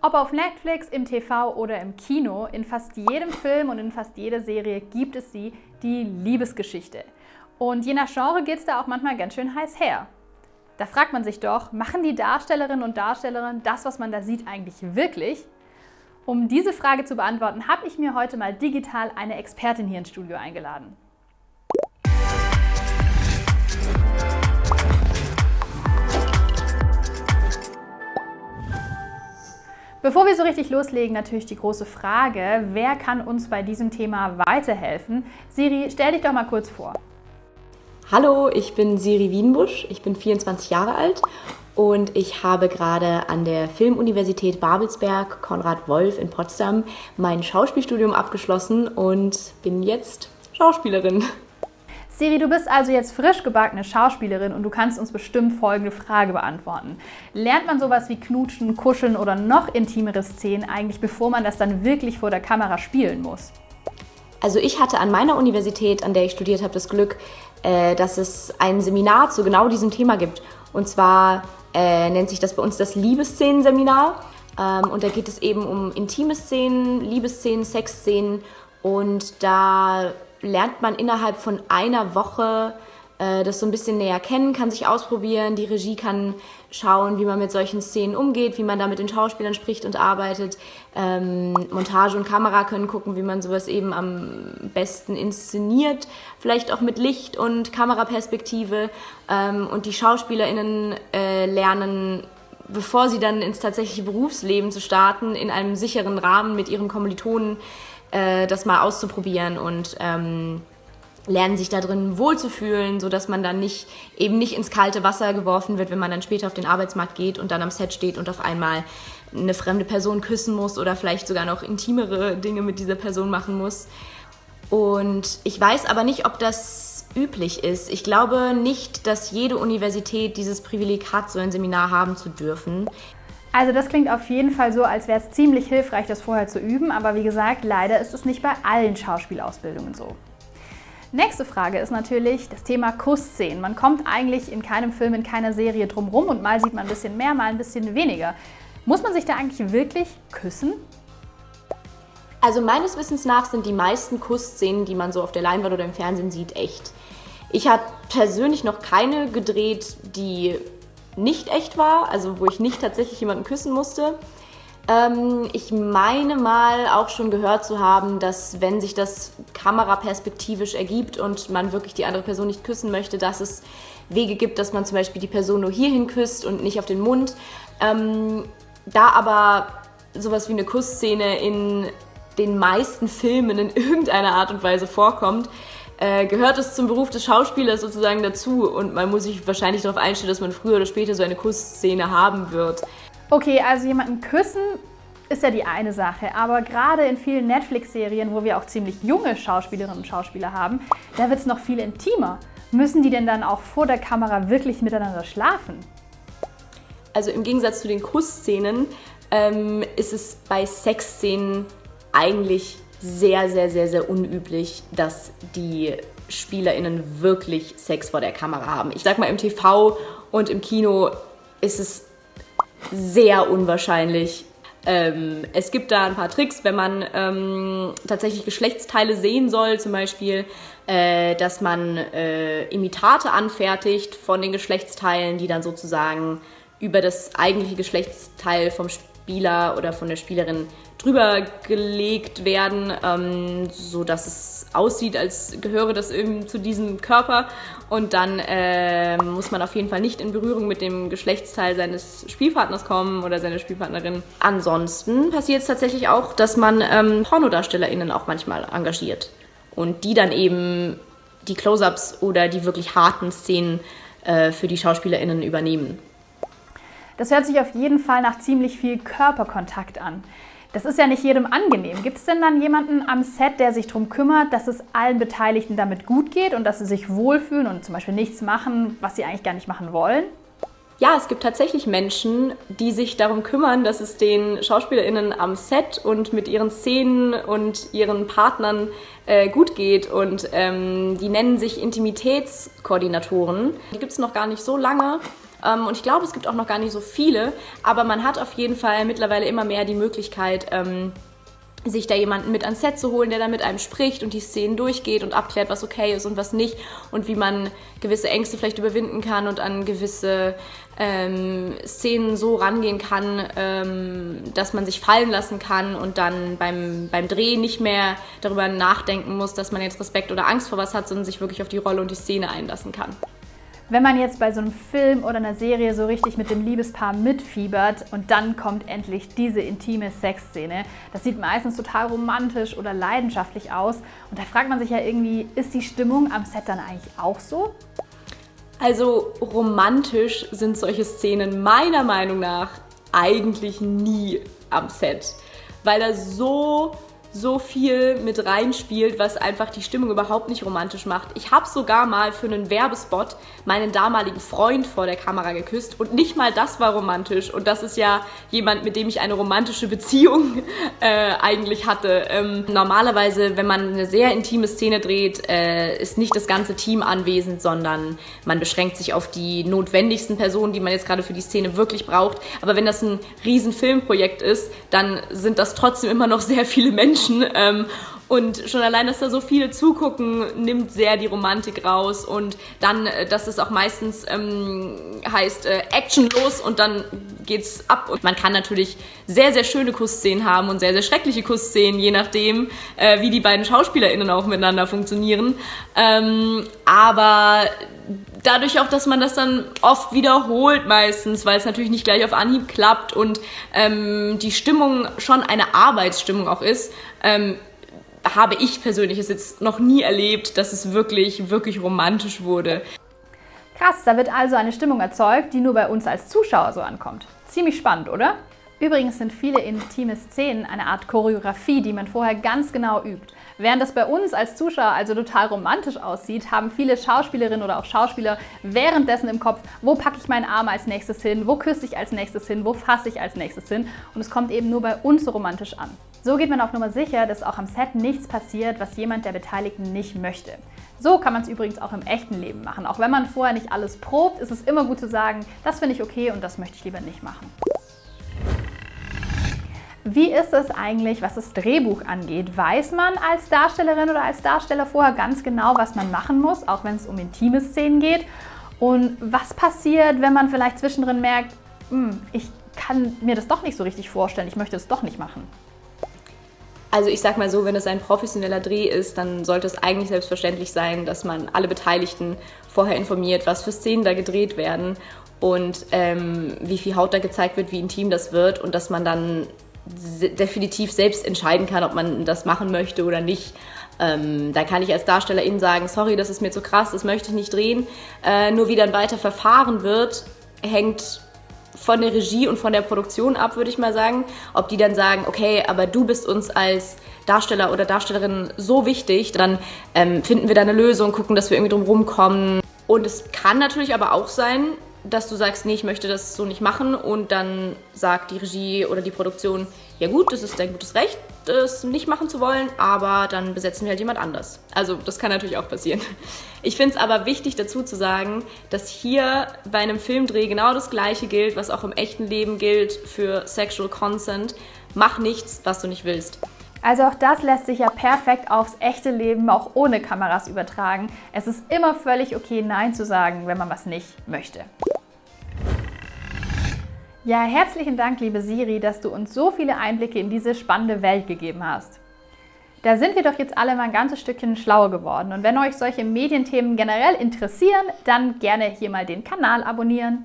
Ob auf Netflix, im TV oder im Kino, in fast jedem Film und in fast jeder Serie gibt es sie, die Liebesgeschichte. Und je nach Genre geht es da auch manchmal ganz schön heiß her. Da fragt man sich doch, machen die Darstellerinnen und Darsteller das, was man da sieht, eigentlich wirklich? Um diese Frage zu beantworten, habe ich mir heute mal digital eine Expertin hier ins Studio eingeladen. Bevor wir so richtig loslegen, natürlich die große Frage, wer kann uns bei diesem Thema weiterhelfen? Siri, stell dich doch mal kurz vor. Hallo, ich bin Siri Wienbusch, ich bin 24 Jahre alt und ich habe gerade an der Filmuniversität Babelsberg Konrad Wolf in Potsdam mein Schauspielstudium abgeschlossen und bin jetzt Schauspielerin. Siri, du bist also jetzt frisch gebackene Schauspielerin und du kannst uns bestimmt folgende Frage beantworten. Lernt man sowas wie Knutschen, Kuscheln oder noch intimere Szenen eigentlich, bevor man das dann wirklich vor der Kamera spielen muss? Also ich hatte an meiner Universität, an der ich studiert habe, das Glück, äh, dass es ein Seminar zu genau diesem Thema gibt. Und zwar äh, nennt sich das bei uns das Liebesszenen-Seminar. Ähm, und da geht es eben um intime Szenen, Liebesszenen, Sexszenen. Und da lernt man innerhalb von einer Woche äh, das so ein bisschen näher kennen, kann sich ausprobieren. Die Regie kann schauen, wie man mit solchen Szenen umgeht, wie man da mit den Schauspielern spricht und arbeitet. Ähm, Montage und Kamera können gucken, wie man sowas eben am besten inszeniert. Vielleicht auch mit Licht und Kameraperspektive. Ähm, und die SchauspielerInnen äh, lernen bevor sie dann ins tatsächliche Berufsleben zu starten, in einem sicheren Rahmen mit ihren Kommilitonen äh, das mal auszuprobieren und ähm, lernen sich da drin wohlzufühlen, sodass man dann nicht eben nicht ins kalte Wasser geworfen wird, wenn man dann später auf den Arbeitsmarkt geht und dann am Set steht und auf einmal eine fremde Person küssen muss oder vielleicht sogar noch intimere Dinge mit dieser Person machen muss. Und ich weiß aber nicht, ob das üblich ist. Ich glaube nicht, dass jede Universität dieses Privileg hat, so ein Seminar haben zu dürfen. Also das klingt auf jeden Fall so, als wäre es ziemlich hilfreich, das vorher zu üben, aber wie gesagt, leider ist es nicht bei allen Schauspielausbildungen so. Nächste Frage ist natürlich das Thema Kussszenen. Man kommt eigentlich in keinem Film, in keiner Serie drumherum und mal sieht man ein bisschen mehr, mal ein bisschen weniger. Muss man sich da eigentlich wirklich küssen? Also meines Wissens nach sind die meisten Kussszenen, die man so auf der Leinwand oder im Fernsehen sieht, echt. Ich habe persönlich noch keine gedreht, die nicht echt war, also wo ich nicht tatsächlich jemanden küssen musste. Ähm, ich meine mal auch schon gehört zu haben, dass wenn sich das kameraperspektivisch ergibt und man wirklich die andere Person nicht küssen möchte, dass es Wege gibt, dass man zum Beispiel die Person nur hierhin küsst und nicht auf den Mund. Ähm, da aber sowas wie eine Kussszene in den meisten Filmen in irgendeiner Art und Weise vorkommt, äh, gehört es zum Beruf des Schauspielers sozusagen dazu und man muss sich wahrscheinlich darauf einstellen, dass man früher oder später so eine Kussszene haben wird. Okay, also jemanden küssen ist ja die eine Sache, aber gerade in vielen Netflix-Serien, wo wir auch ziemlich junge Schauspielerinnen und Schauspieler haben, da wird es noch viel intimer. Müssen die denn dann auch vor der Kamera wirklich miteinander schlafen? Also im Gegensatz zu den Kussszenen ähm, ist es bei Sexszenen eigentlich sehr, sehr, sehr, sehr unüblich, dass die SpielerInnen wirklich Sex vor der Kamera haben. Ich sag mal, im TV und im Kino ist es sehr unwahrscheinlich. Ähm, es gibt da ein paar Tricks, wenn man ähm, tatsächlich Geschlechtsteile sehen soll, zum Beispiel, äh, dass man äh, Imitate anfertigt von den Geschlechtsteilen, die dann sozusagen über das eigentliche Geschlechtsteil vom Spieler oder von der Spielerin drüber gelegt werden, ähm, so dass es aussieht, als gehöre das irgendwie zu diesem Körper. Und dann äh, muss man auf jeden Fall nicht in Berührung mit dem Geschlechtsteil seines Spielpartners kommen oder seiner Spielpartnerin. Ansonsten passiert es tatsächlich auch, dass man ähm, PornodarstellerInnen auch manchmal engagiert und die dann eben die Close-ups oder die wirklich harten Szenen äh, für die SchauspielerInnen übernehmen. Das hört sich auf jeden Fall nach ziemlich viel Körperkontakt an. Das ist ja nicht jedem angenehm. Gibt es denn dann jemanden am Set, der sich darum kümmert, dass es allen Beteiligten damit gut geht und dass sie sich wohlfühlen und zum Beispiel nichts machen, was sie eigentlich gar nicht machen wollen? Ja, es gibt tatsächlich Menschen, die sich darum kümmern, dass es den SchauspielerInnen am Set und mit ihren Szenen und ihren Partnern äh, gut geht. Und ähm, die nennen sich Intimitätskoordinatoren. Die gibt es noch gar nicht so lange. Ähm, und ich glaube, es gibt auch noch gar nicht so viele, aber man hat auf jeden Fall mittlerweile immer mehr die Möglichkeit, ähm, sich da jemanden mit ans Set zu holen, der da mit einem spricht und die Szenen durchgeht und abklärt, was okay ist und was nicht und wie man gewisse Ängste vielleicht überwinden kann und an gewisse ähm, Szenen so rangehen kann, ähm, dass man sich fallen lassen kann und dann beim, beim Drehen nicht mehr darüber nachdenken muss, dass man jetzt Respekt oder Angst vor was hat, sondern sich wirklich auf die Rolle und die Szene einlassen kann. Wenn man jetzt bei so einem Film oder einer Serie so richtig mit dem Liebespaar mitfiebert und dann kommt endlich diese intime Sexszene, das sieht meistens total romantisch oder leidenschaftlich aus und da fragt man sich ja irgendwie, ist die Stimmung am Set dann eigentlich auch so? Also romantisch sind solche Szenen meiner Meinung nach eigentlich nie am Set, weil da so so viel mit reinspielt, was einfach die Stimmung überhaupt nicht romantisch macht. Ich habe sogar mal für einen Werbespot meinen damaligen Freund vor der Kamera geküsst und nicht mal das war romantisch. Und das ist ja jemand, mit dem ich eine romantische Beziehung äh, eigentlich hatte. Ähm, normalerweise, wenn man eine sehr intime Szene dreht, äh, ist nicht das ganze Team anwesend, sondern man beschränkt sich auf die notwendigsten Personen, die man jetzt gerade für die Szene wirklich braucht. Aber wenn das ein riesen Filmprojekt ist, dann sind das trotzdem immer noch sehr viele Menschen Menschen. Ähm, und schon allein, dass da so viele zugucken, nimmt sehr die Romantik raus. Und dann, äh, dass es auch meistens ähm, heißt, äh, Action los und dann geht's ab. Und man kann natürlich sehr, sehr schöne Kussszenen haben und sehr, sehr schreckliche Kussszenen, je nachdem, äh, wie die beiden SchauspielerInnen auch miteinander funktionieren. Ähm, aber dadurch auch, dass man das dann oft wiederholt meistens, weil es natürlich nicht gleich auf Anhieb klappt und ähm, die Stimmung schon eine Arbeitsstimmung auch ist, ähm, habe ich persönlich es jetzt noch nie erlebt, dass es wirklich, wirklich romantisch wurde. Krass, da wird also eine Stimmung erzeugt, die nur bei uns als Zuschauer so ankommt. Ziemlich spannend, oder? Übrigens sind viele intime Szenen eine Art Choreografie, die man vorher ganz genau übt. Während das bei uns als Zuschauer also total romantisch aussieht, haben viele Schauspielerinnen oder auch Schauspieler währenddessen im Kopf, wo packe ich meinen Arm als nächstes hin, wo küsse ich als nächstes hin, wo fasse ich als nächstes hin und es kommt eben nur bei uns so romantisch an. So geht man auf Nummer sicher, dass auch am Set nichts passiert, was jemand der Beteiligten nicht möchte. So kann man es übrigens auch im echten Leben machen. Auch wenn man vorher nicht alles probt, ist es immer gut zu sagen, das finde ich okay und das möchte ich lieber nicht machen. Wie ist es eigentlich, was das Drehbuch angeht? Weiß man als Darstellerin oder als Darsteller vorher ganz genau, was man machen muss, auch wenn es um intime Szenen geht? Und was passiert, wenn man vielleicht zwischendrin merkt, hm, ich kann mir das doch nicht so richtig vorstellen, ich möchte es doch nicht machen? Also ich sag mal so, wenn es ein professioneller Dreh ist, dann sollte es eigentlich selbstverständlich sein, dass man alle Beteiligten vorher informiert, was für Szenen da gedreht werden und ähm, wie viel Haut da gezeigt wird, wie intim das wird und dass man dann definitiv selbst entscheiden kann, ob man das machen möchte oder nicht. Ähm, da kann ich als Darstellerin sagen, sorry, das ist mir zu krass, das möchte ich nicht drehen. Äh, nur wie dann weiter verfahren wird, hängt von der Regie und von der Produktion ab, würde ich mal sagen. Ob die dann sagen, okay, aber du bist uns als Darsteller oder Darstellerin so wichtig, dann ähm, finden wir da eine Lösung, gucken, dass wir irgendwie drum rumkommen. Und es kann natürlich aber auch sein, dass du sagst, nee, ich möchte das so nicht machen und dann sagt die Regie oder die Produktion, ja gut, das ist dein gutes Recht, das nicht machen zu wollen, aber dann besetzen wir halt jemand anders. Also das kann natürlich auch passieren. Ich finde es aber wichtig dazu zu sagen, dass hier bei einem Filmdreh genau das gleiche gilt, was auch im echten Leben gilt für Sexual Consent. Mach nichts, was du nicht willst. Also auch das lässt sich ja perfekt aufs echte Leben auch ohne Kameras übertragen. Es ist immer völlig okay, Nein zu sagen, wenn man was nicht möchte. Ja, herzlichen Dank, liebe Siri, dass du uns so viele Einblicke in diese spannende Welt gegeben hast. Da sind wir doch jetzt alle mal ein ganzes Stückchen schlauer geworden. Und wenn euch solche Medienthemen generell interessieren, dann gerne hier mal den Kanal abonnieren.